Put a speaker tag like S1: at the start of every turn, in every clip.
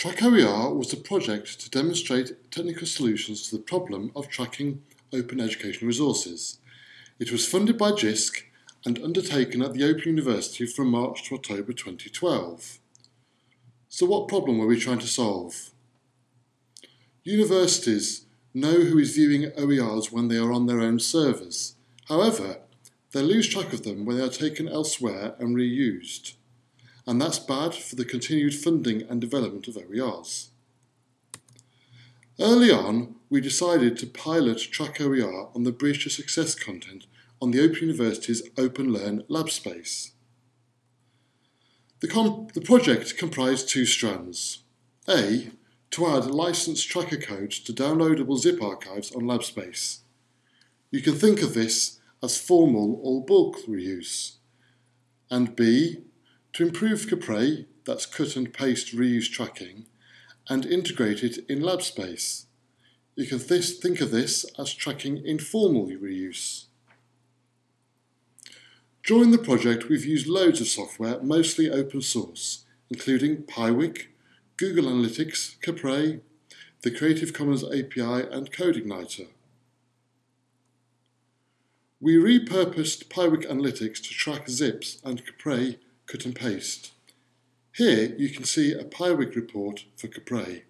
S1: TrackOER was a project to demonstrate technical solutions to the problem of tracking open educational resources. It was funded by JISC and undertaken at the Open University from March to October 2012. So what problem were we trying to solve? Universities know who is viewing OERs when they are on their own servers. However, they lose track of them when they are taken elsewhere and reused. And that's bad for the continued funding and development of OERs. Early on, we decided to pilot Track OER on the Bridge to Success content on the Open University's OpenLearn lab space. The, the project comprised two strands. A, to add licensed tracker codes to downloadable zip archives on LabSpace. You can think of this as formal or bulk reuse. And B, to improve Capre, that's cut and paste reuse tracking, and integrate it in LabSpace. You can this, think of this as tracking informal reuse. During the project, we've used loads of software, mostly open source, including Piwik, Google Analytics, Capre, the Creative Commons API, and CodeIgniter. We repurposed Piwik Analytics to track zips and Capre cut and paste. Here you can see a Piwik report for Capre.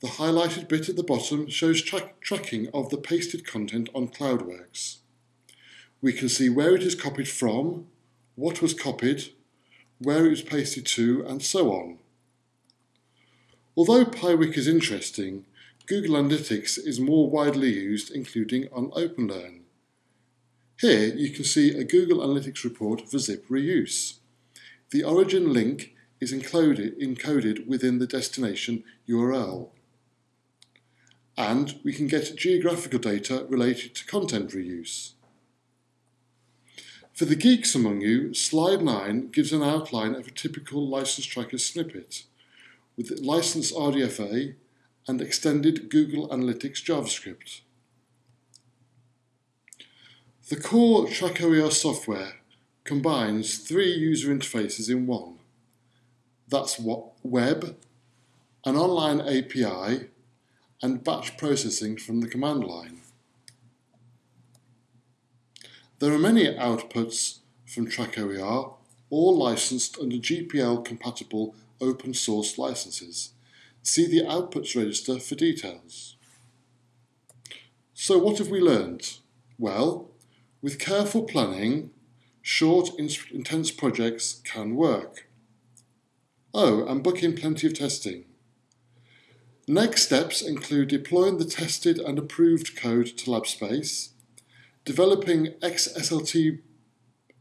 S1: The highlighted bit at the bottom shows tra tracking of the pasted content on CloudWorks. We can see where it is copied from, what was copied, where it was pasted to, and so on. Although Piwik is interesting, Google Analytics is more widely used, including on OpenLearn. Here you can see a Google Analytics report for zip reuse. The origin link is encoded, encoded within the destination URL. And we can get geographical data related to content reuse. For the geeks among you, slide 9 gives an outline of a typical license tracker snippet with license RDFA and extended Google Analytics JavaScript. The core TrackOER software combines three user interfaces in one. That's what web, an online API, and batch processing from the command line. There are many outputs from TrackOER, all licensed under GPL compatible open source licenses. See the outputs register for details. So what have we learned? Well, with careful planning, short, intense projects can work. Oh, and book in plenty of testing. Next steps include deploying the tested and approved code to LabSpace, developing XSLT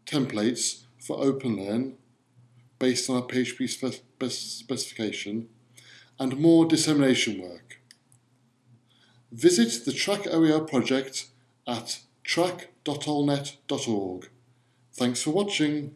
S1: templates for OpenLearn based on our PHP spec specification, and more dissemination work. Visit the Track OER project at track.olnet.org. Thanks for watching.